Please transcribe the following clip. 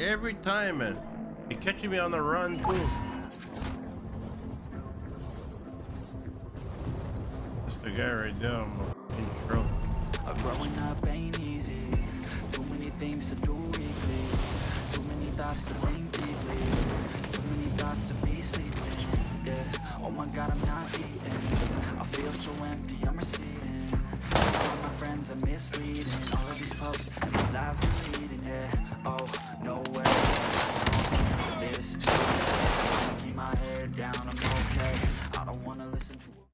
every time, man. He catching me on the run too. That's the guy right there. I'm in trouble. Uh, growing up ain't easy Too many things to do weekly Too many thoughts to think deeply Too many thoughts to be sleeping Yeah, oh my god I'm not eating I feel so empty, I'm receding All my friends are misleading All of these posts and lives they're leading Yeah, I wanna listen to